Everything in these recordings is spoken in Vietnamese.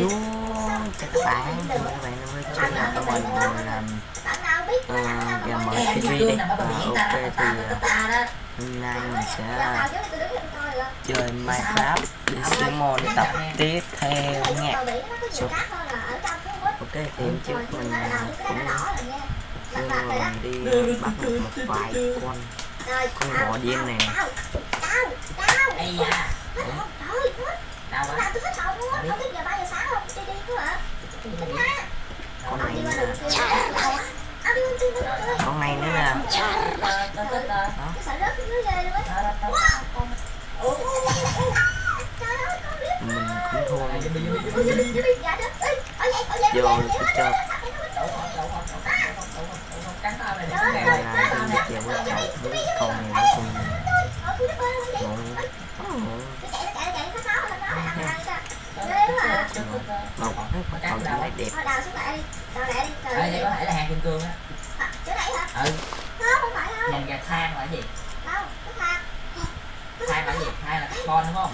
Vô chào các bạn chào các bạn đến với channel của mình mình làm uh, gà TV đi à, ok thì uh, hôm nay mình sẽ chơi Minecraft đi Simon tập tiếp theo nha so, ok thì hôm trước mình uh, cũng nhưng mà mình đi bắt được một vài con con bò điên này nè Ây da, đau quá con này nè con này nữa nè mình cũng thua vô cứ cho con này. nó để Đây mèo này, là cắn đi tao nè. về với cậu với con này nó cùng ngộ quả cầu cho lấy đẹp Đây, đây có thể là hàng kim cương á. Ừ, nhìn gà than là cái gì? Than là gì? Than là carbon đúng không?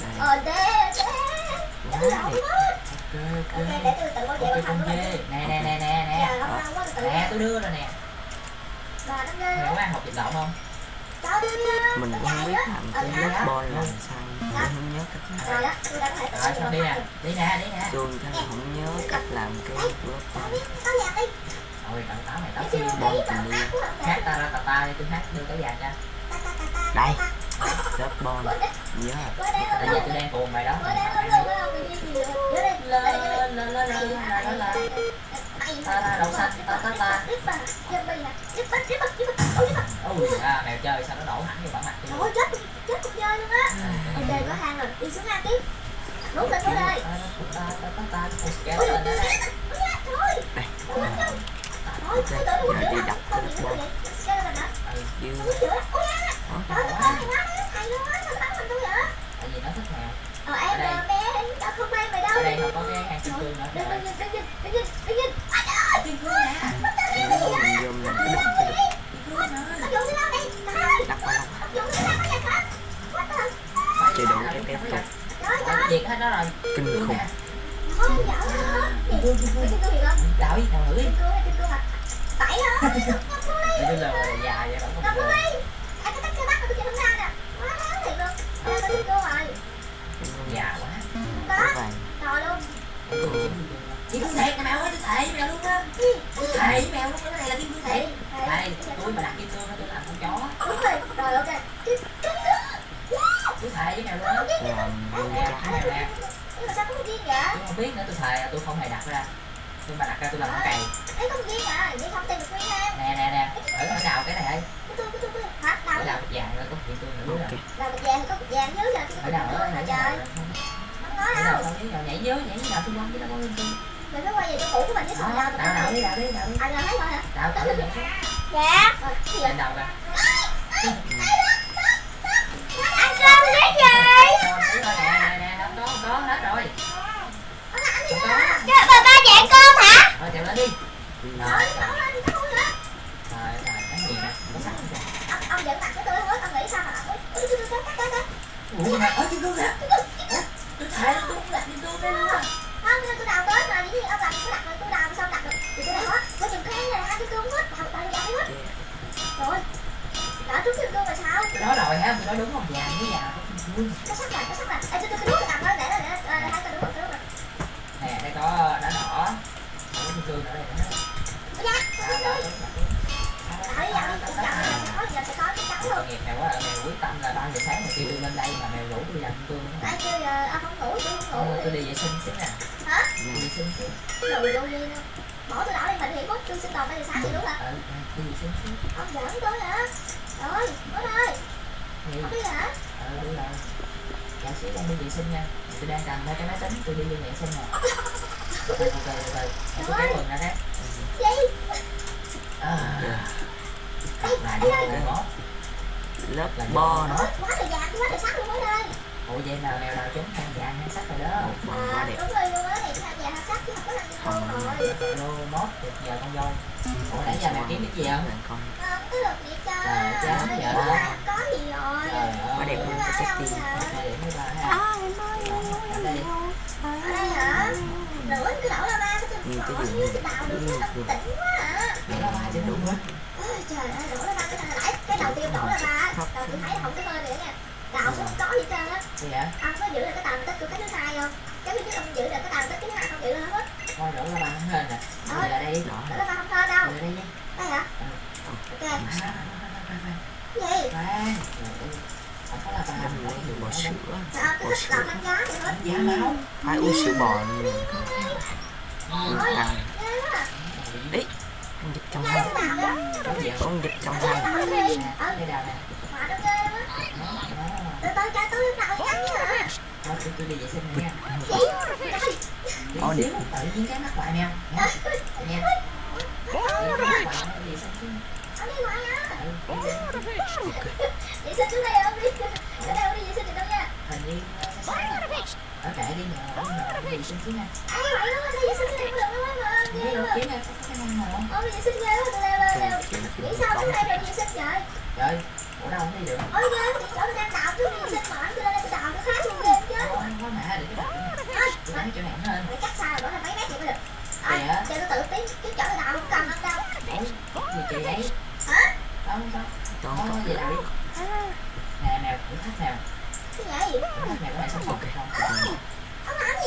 đây Ờ, đê, đê. quá đẹp Ok, Ok, ok. để tôi tự bảo vệ Ok, bản con thân của dê. mình. Nè, nè, nè, nè, Dạ, nè. không đâu, có tự Nè, nhiên. tôi đưa rồi nè. Bà nó ghê Mày có ăn hộp dịch động không? Mình cũng không biết làm cái lớp ball làm sao mình không nhớ cách làm đi nè. Đi nè, đi nè. Xuân là không nhớ cách làm cái lớp Tao đi. Rồi, cậu táo mày kêu Bom nghĩ tình yêu. hát ta ra ta ta đi, tôi hát đưa cái vàng cho. Ta, ta, ta, ta, Đây. ta, ta. lớp ball nhớ rồi. Đây Bây giờ tôi đang cuồng mày đó. Mày Ta ra Bà. Ui, à, mèo chơi sao nó đổ hẳn vô bản mặt tôi. Ôi, chết, chết cục dơi luôn á. Ok, có hang rồi, đi xuống hang tiếp. Đúng rồi, xuống đây. Ôi, mà tôi chơi không ra nè. Quá đáng thiệt luôn. Đây, có kim cương rồi. Già quá. Không vàng Rồi luôn. Kim cương thiệt nè mèo ơi, tôi thề với mèo luôn á. Gì? Tôi thề với mèo luôn, cái này là kim cương thiệt. Đây, tôi mà đặt kim cương đó tôi làm con chó. Đúng rồi. Rồi, ok. Tôi thề với mèo luôn á. Sao có một viên vậy? Tôi không biết nữa, tôi thề là tôi không hề đặt ra. Tôi mà đặt ra tôi làm con cày. Đấy có một viên à, vậy không tìm được viên em. Nè nè nè, ở ở đào cái này ơi. Cái tôi, cái tôi, cái tôi. Hả? Đào Ở cái đào vàng rồi có kim cương nữa rồi. Đào bịch vàng, có bịch vàng dưới giờ. Ở đào ở Mà đào trời. Không đào đâu. không nào nhảy dưới, nhảy dưới đào xung quanh chứ đâu có kim cương. Mình phải quay về chỗ cũ của mình chứ Đó, còn đào đào đào đi, đào đi, đào đi. Anh là thấy rồi hả? Đào vậy. Dạ. Rồi, cái? Lên đầu kìa. Anh cơm cái gì? Rồi, thấy rồi, nè nè nè, không có không có hết rồi. Không có. Cái bà ba dạng cơm hả? Thôi chèo lên đi. Trời ơi, nấu lên thì nó hôi hả? Rồi, rồi, cái gì nè, có sẵn rồi. Ông, ông giận mặt với tôi hết, ông nghĩ sao mà ông Ui, ui, ui, cắt, cắt, cắt. Ủa, mà ở kim cương kìa. Ủa, Tôi thề là tôi không đặt kim cương đây luôn á. Không, nhưng tôi đào tới mà, dĩ nhiên ông làm tôi đặt rồi, tôi đào sao đặt được. Thì tôi đào hết, có chừng khen này, hai cái cơm hết, đào, đào, đào hết. Rồi, đã trúng kim cương rồi sao? Tôi nói rồi ha, tôi nói đúng không? Vàng với vàng có kim cương. Cái sắc này, cái sắc này. Ê, tôi, tôi, tôi đút cái cầm đó, để đó, để đó. Ờ, hai cái đúng rồi, cái đúng rồi. Nè, đây có đá đỏ. Có kim cương ở đây mèo quá, mèo quyết tâm là 3 giờ sáng mà kêu tôi lên đây mà mèo rủ tôi làm cương. Ai kêu giờ ông không ngủ, tôi không ngủ. tôi đi vệ sinh xíu nè. Hả? Đi vệ sinh xíu. Đồ vô duyên. Bỏ tôi đảo đi mình thì phút tôi sinh tồn bây giờ sáng thì đúng hả? Ờ, đi vệ sinh xíu. Ông giỡn tôi hả? Rồi, bố ơi, không biết hả? Ờ, đúng rồi. Dạ xíu đang đi vệ sinh nha. Tôi đang cầm hai cái máy tính, tôi đi đi vệ sinh nè. Từ từ từ từ từ. Để tôi kéo quần ra đấy. Gì? À. Là vô cái ngõ. lớp Là bo ball quá trời vàng, quá trời sắc luôn mới lên Ủa vậy nào mèo nào chúng tham vàng hay sắc rồi đó. một phần quá đẹp đúng rồi luôn á, thì hai vàng hai sắc chứ không có làm gì đâu rồi. Lô mốt được giờ con dâu. Ủa nãy giờ mày kiếm cái gì không? Không, có được gì cho Trời, chán giờ đó sẽ tìm có thể với bà ha. Ở đây. nhiều cái gì nhiều nhiều đủ hết trời ơi đổ ra ba cái nãy à. cái đầu tiên đổ ra ba đầu tôi thấy không có hơi nữa nè, đào không có gì trơn á. Dạ ông có giữ được cái tầm tích của cái thứ hai không? Giống như cái ông giữ được cái tầm tích thứ hai không giữ được hết thôi đổ ra ba hết rồi. Nè đổ ra đây đổ ra ba không hên đâu. Đổ đây đây hả? Ok. Gì? bò sữa bò sữa giá máu phải uống sữa bò nhiều tăng đấy con dịch trong hang. Dạ con dịch trong hang. Đây là nè có điểm tự nhiên cái mắt bạn nha nha Okay. chuyện kia nè Biết đâu kiếm em có khả năng nào Ôi mình sao tới đây rồi mình xin trời Trời, ủa đâu không đi được Ôi ghê, chỗ đang đạp chứ mình xin mỏi Cho nên em đạp nó khác luôn kìa chứ anh có mẹ được hơn cắt xa rồi, bỏ mấy mét vậy mới được Ôi, cho tôi tự tiến cái chỗ đạp không cần không đâu Ủa, chị vậy Hả? Không, không Còn có gì đâu Nè, nè, cũng thắt nè Cái gì? Cũng thắt nè, có sắp sụp được không?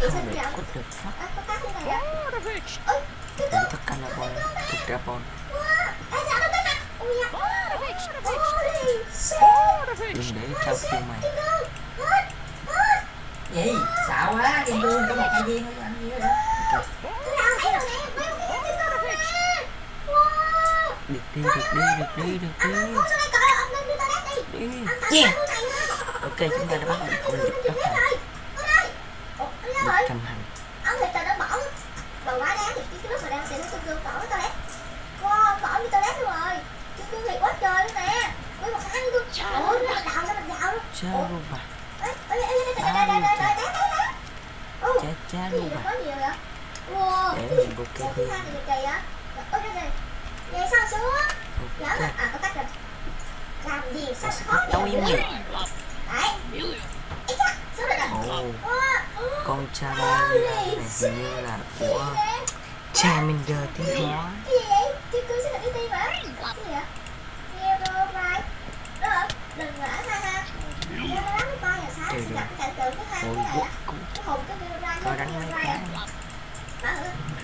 người quất được phát đánh thức Calabon thuộc Drabon đừng để trao phiêu mày gì xạo quá kim cương có một hai viên thôi anh gì đó được đi được đi được đi được đi đi yeah. ok chúng ta đã bắt được con dịch bắt này một trăm hành ông tao đã bỏ đồ quá đáng thì cái lúc mà đang xịn tôi kêu cỏ tao lét qua cỏ như tao lét rồi. Chứ tôi thì quá trời luôn nè. Với một tháng tôi trời ơi nó đào ra mình đào luôn. Sao luôn mà chá chá luôn mà để mình bục cái hương dạ, sao xuống? Lỡ mà à có tắt rồi. Làm gì? Sao khó vậy? đâu im nhỉ đấy. Ít á xuống rồi nè con trai này hình như là của cha mình đời tiếng hóa Trời ơi, hồi quốc cũng có đánh mấy cái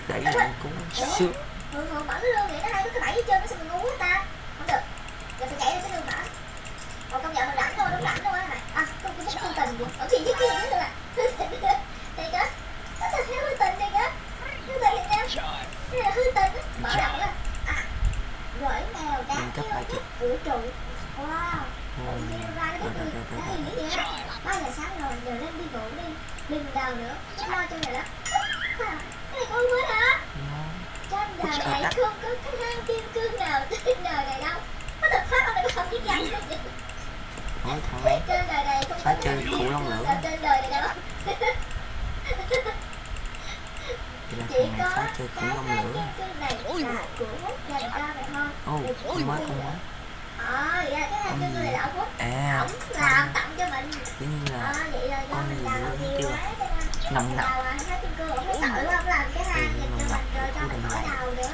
Đấy là cũng sướng Thường thường bẩn luôn vậy nó hay cái bẫy chơi nó sao mình ngu quá ta Không được Giờ phải chạy ra cái đường mở Còn công nhận mình rảnh thôi, đúng rảnh thôi mày À, không tình gì Ở kia nữa vũ trụ. Wow. Tự nhiên ra nó biết người nó gì nghĩ vậy á ba giờ sáng rồi giờ lên đi ngủ đi. Đừng đào nữa. Chứ lo cho mày lắm cái này con mới hả? Trên đời này không có cái hang kim cương nào trên đời này đâu. Có thật phát ông này có không rằng Nói thằng ấy trên đời này không có Phải cái chơi khủng long trên đời này đâu. Là chỉ có cái kim cương này là của hút dành cho mày thôi. Ồ mới con mới ờ vậy là cái này là ông hút À ổng làm tặng cho mình. Dĩ nhiên ờ là vậy là do mình quá Nồng nặc thấy ổng tội quá ổng làm cái hang dành cho mình rồi cho mình khỏi đào nữa.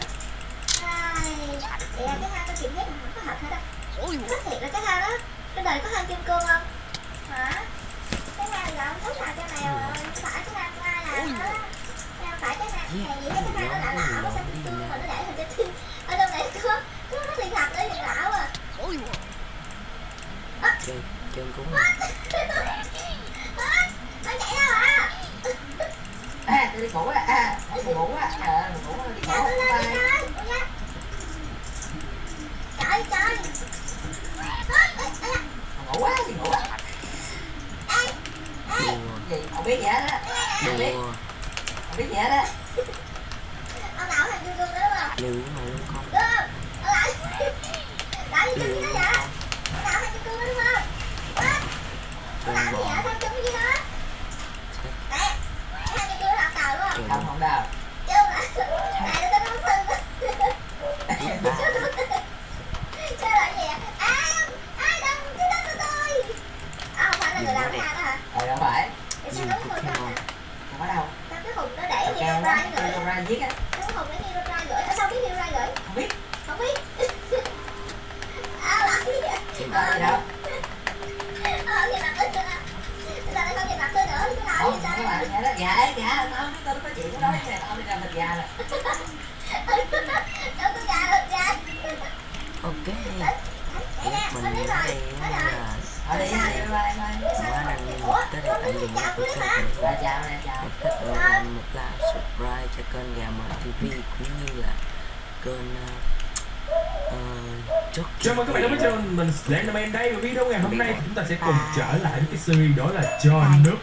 Vậy là cái hang tôi kiểm giác mình không có thật hết á. Nói thiệt là cái hang đó Trên đời có hang kim cương không? Hả? Cái hang là ông thích làm cho mèo rồi phải cái hang làm Không phải cái hang này gì hết cái hang nó lạ lạ Nó xanh kim cương mà nó để hình cái tim Ở trong này có Có nó thiên thạch ở nhìn lão à chơi chơi cú Ơ, Nó chạy đâu à? À, tôi đi ngủ á, à, tôi ngủ á, ờ, mình ngủ á, đi Chạy ngủ tôi lên đi bye. coi Ủa nha Trời trời Ơ, ê, ê, Mình ngủ á, đi ngủ á. ê, ê, Đùa Gì, không biết gì hết á, không biết, Đùa không biết gì hết á. Ông lão hang kim cương đó đúng không? Liều với mày luôn con Đúng không? Ông lão gì chung với nó vậy Thằng nào hai kim cương đó đúng không Đó. Trên làm gì bò vậy thân chung với nó nè hai kim cương học tàu đúng không không không đâu chứ là này nó nó thân chứ là gì ai ai đâm cái đó của tôi à không phải là người làm ra đó hả ờ đâu phải Vậy sao Dùng đúng rồi Pokemon không có đâu sao cái hùng nó để kêu Hero quá Brian gửi kêu ra giết á. Cái hùng để Hero Brian gửi. Ở sao biết Hero gửi? Không biết. Không biết. À vậy. Đâu ờ gì đâu ờ mặt ít không nhìn mặt tôi nữa cái nào không không sao? có bạn nghe đó. Dạ dạ tao không biết tao có chuyện cái này tao đi ra thịt gà rồi đâu tôi già rồi già Ok. Nè, Mình biết đây nói là rồi. Ở đây bye bye Quá năng tới đây tạm dừng lại của kênh chào chào Một thích ơn làm một like, subscribe cho kênh Gà Mờ TV cũng như là kênh uh, uh, Chốt Chào mừng các bạn đến với channel mình Slenderman đây. Và video ngày hôm nay chúng ta sẽ cùng trở lại với cái series đó là cho nước